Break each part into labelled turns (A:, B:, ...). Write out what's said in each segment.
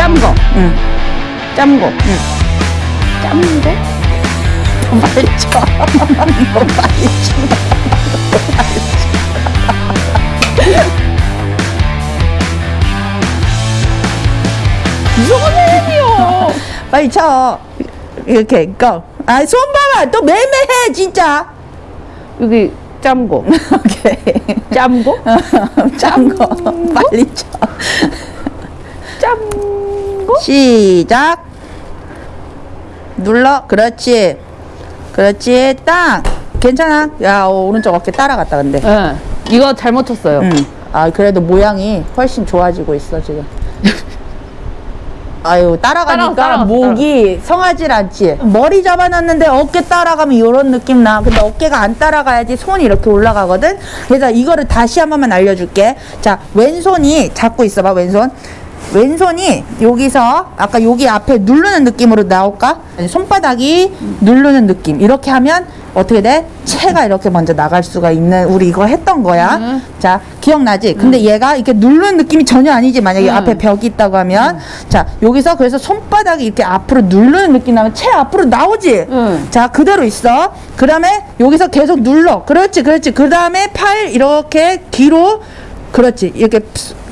A: 짬거.
B: 응.
A: 짬거.
B: 응.
A: 짬거?
B: 빨리 쳐. 너 빨리 쳐.
A: 사람이요.
B: 빨리 쳐. 이렇게, 고. 아, 손 봐봐. 또 매매해, 진짜.
A: 여기 짬거.
B: 오케이.
A: 짬거?
B: 짠거 빨리 쳐.
A: 짬거?
B: 시작. 눌러. 그렇지. 그렇지. 땅. 괜찮아. 야, 어, 오른쪽 어깨 따라갔다, 근데.
A: 예. 이거 잘못 쳤어요.
B: 응. 아, 그래도 모양이 훨씬 좋아지고 있어, 지금. 아유, 따라가니까
A: 따라갔어,
B: 목이 성하질 않지. 머리 잡아놨는데 어깨 따라가면 이런 느낌 나. 근데 어깨가 안 따라가야지 손이 이렇게 올라가거든. 그래서 이거를 다시 한 번만 알려줄게. 자, 왼손이 잡고 있어봐, 왼손. 왼손이 여기서 아까 여기 앞에 누르는 느낌으로 나올까? 손바닥이 누르는 느낌. 이렇게 하면 어떻게 돼? 체가 이렇게 먼저 나갈 수가 있는 우리 이거 했던 거야.
A: 음.
B: 자, 기억나지? 근데 얘가 이렇게 누르는 느낌이 전혀 아니지. 만약에
A: 음.
B: 앞에 벽이 있다고 하면. 자, 여기서 그래서 손바닥이 이렇게 앞으로 누르는 느낌 나면 채 앞으로 나오지?
A: 음.
B: 자, 그대로 있어. 그 다음에 여기서 계속 눌러. 그렇지, 그렇지. 그 다음에 팔 이렇게 뒤로. 그렇지. 이렇게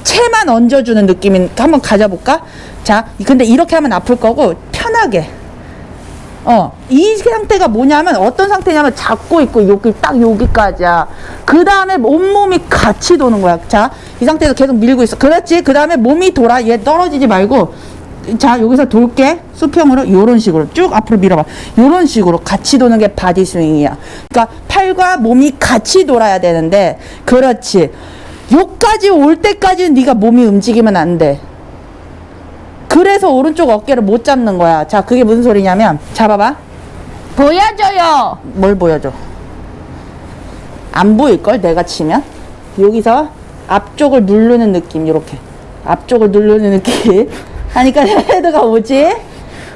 B: 채만 얹어주는 느낌인, 한번 가져볼까? 자, 근데 이렇게 하면 아플 거고, 편하게. 어, 이 상태가 뭐냐면 어떤 상태냐면 잡고 있고 여기 딱 여기까지야. 그 다음에 온몸이 같이 도는 거야. 자, 이 상태에서 계속 밀고 있어. 그렇지. 그 다음에 몸이 돌아. 얘 떨어지지 말고. 자, 여기서 돌게. 수평으로 요런 식으로 쭉 앞으로 밀어봐. 요런 식으로 같이 도는 게 body swing이야. 그러니까 팔과 몸이 같이 돌아야 되는데, 그렇지. 요까지 올 때까지는 네가 몸이 움직이면 안 돼. 그래서 오른쪽 어깨를 못 잡는 거야. 자, 그게 무슨 소리냐면, 잡아봐.
A: 보여줘요.
B: 뭘 보여줘? 안 보일걸? 내가 치면? 여기서 앞쪽을 누르는 느낌, 이렇게. 앞쪽을 누르는 느낌. 하니까 헤드가 오지?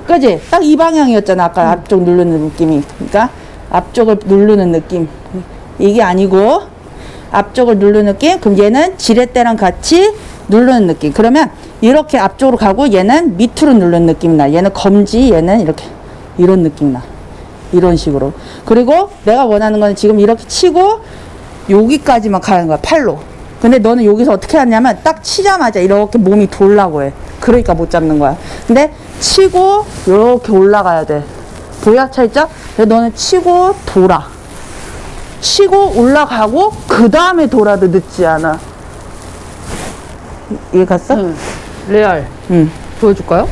B: 그지? 딱 이 방향이었잖아. 아까 앞쪽 누르는 느낌이. 그러니까 앞쪽을 누르는 느낌. 이게 아니고, 앞쪽을 누르는 느낌? 그럼 얘는 지렛대랑 같이 누르는 느낌. 그러면 이렇게 앞쪽으로 가고 얘는 밑으로 누르는 느낌이 나. 얘는 검지, 얘는 이렇게. 이런 느낌 나. 이런 식으로. 그리고 내가 원하는 건 지금 이렇게 치고 여기까지만 가는 거야. 팔로. 근데 너는 여기서 어떻게 하냐면 딱 치자마자 이렇게 몸이 돌라고 해. 그러니까 못 잡는 거야. 근데 치고 이렇게 올라가야 돼. 보여? 차있죠? 그래서 너는 치고 돌아. 치고 올라가고 그 다음에 돌아도 늦지 않아. 이해 갔어?
A: 응. 레알.
B: 응.
A: 보여줄까요?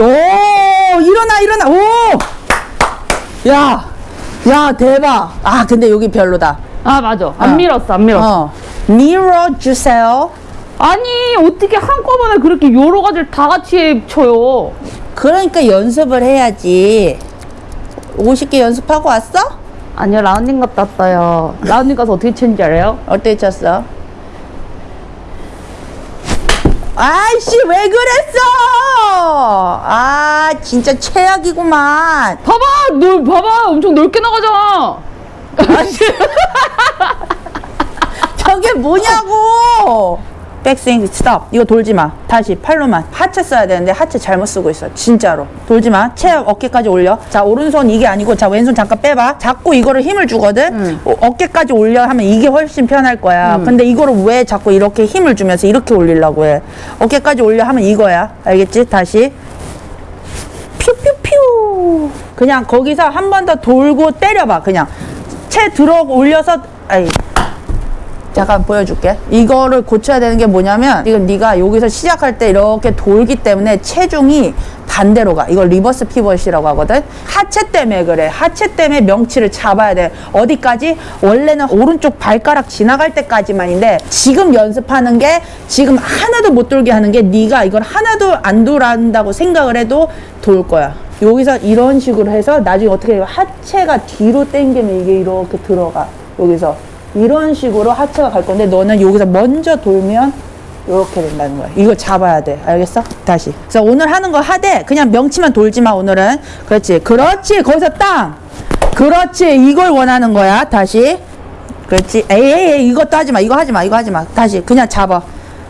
B: 오 일어나 일어나 오! 야! 야 대박! 아 근데 여기 별로다.
A: 아 맞아. 안
B: 어.
A: 밀었어. 안 밀었어.
B: 어. 밀어주세요.
A: 아니 어떻게 한꺼번에 그렇게 여러 가지를 다 같이 쳐요?
B: 그러니까 연습을 해야지. 50개 연습하고 왔어?
A: 아니요 라운딩 갔다 왔어요. 라운딩 가서 어떻게 치는지 알아요?
B: 어떻게 쳤어? 아이씨 왜 그랬어? 아 진짜 최악이구만.
A: 봐봐, 너 봐봐, 엄청 넓게 나가잖아.
B: 저게 뭐냐고! 백스윙 스톱. 이거 돌지 마. 다시 팔로만. 하체 써야 되는데 하체 잘못 쓰고 있어. 진짜로. 돌지 마. 채 어깨까지 올려. 자, 오른손 이게 아니고 자, 왼손 잠깐 빼봐. 자꾸 이거를 힘을 주거든. 어, 어깨까지 올려 하면 이게 훨씬 편할 거야. 근데 이거를 왜 자꾸 이렇게 힘을 주면서 이렇게 올리려고 해? 어깨까지 올려 하면 이거야. 알겠지? 다시. 퓨퓨퓨. 그냥 거기서 한 번 더 돌고 때려봐. 그냥 채 들어 올려서 아이 잠깐 보여줄게. 이거를 고쳐야 되는 게 뭐냐면 이건 네가 여기서 시작할 때 이렇게 돌기 때문에 체중이 반대로 가. 이걸 reverse pivot이라고 하거든. 하체 때문에 그래. 하체 때문에 명치를 잡아야 돼. 어디까지? 원래는 오른쪽 발가락 지나갈 때까지만인데 지금 연습하는 게 지금 하나도 못 돌게 하는 게 네가 이걸 하나도 안 돌아간다고 생각을 해도 돌 거야. 여기서 이런 식으로 해서 나중에 어떻게? 하체가 뒤로 당기면 이게 이렇게 들어가. 여기서 이런 식으로 하체가 갈 건데 너는 여기서 먼저 돌면 이렇게 된다는 거야. 이거 잡아야 돼. 알겠어? 다시. 그래서 오늘 하는 거 하되 그냥 명치만 돌지 마 오늘은. 그렇지. 그렇지. 거기서 땅. 그렇지. 이걸 원하는 거야. 다시. 그렇지. 에이, 에이, 이것도 하지 마. 이거 하지 마. 이거 하지 마. 다시. 그냥 잡아.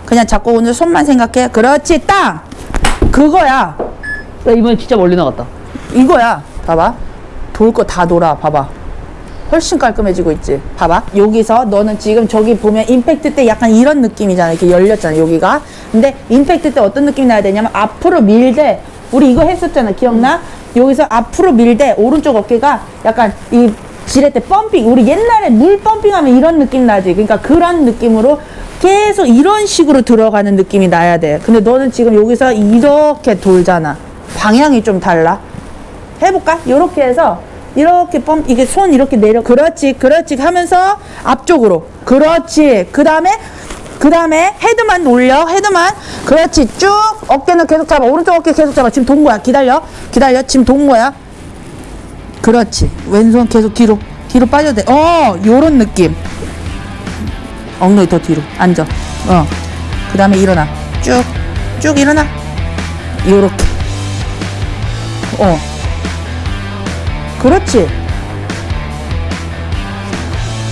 B: 그냥 잡고 오늘 손만 생각해. 그렇지, 딱! 그거야.
A: 나 이번에 진짜 멀리 나갔다.
B: 이거야. 봐봐. 돌 거 다 돌아. 봐봐. 훨씬 깔끔해지고 있지. 봐봐. 여기서 너는 지금 저기 보면 임팩트 때 약간 이런 느낌이잖아. 이렇게 열렸잖아. 여기가. 근데 임팩트 때 어떤 느낌이 나야 되냐면 앞으로 밀되 우리 이거 했었잖아. 기억나? 여기서 앞으로 밀되 오른쪽 어깨가 약간 이 지렛대 펌핑. 우리 옛날에 물 펌핑하면 이런 느낌 나지. 그러니까 그런 느낌으로 계속 이런 식으로 들어가는 느낌이 나야 돼. 근데 너는 지금 여기서 이렇게 돌잖아. 방향이 좀 달라. 해볼까? 이렇게 해서 이렇게 펌 이게 손 이렇게 내려 그렇지 그렇지 하면서 앞쪽으로. 그렇지. 그 다음에 그 다음에 헤드만 올려 헤드만. 그렇지. 쭉 어깨는 계속 잡아. 오른쪽 어깨 계속 잡아. 지금 돈 거야. 기다려. 기다려. 지금 돈 거야. 그렇지. 왼손 계속 뒤로. 뒤로 빠져도 돼어 요런 느낌. 엉덩이 더 뒤로. 앉아. 어그 다음에 일어나. 쭉. 쭉 일어나. 요렇게. 어 그렇지.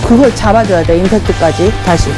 B: 그걸 잡아줘야 돼, 임팩트까지. 다시.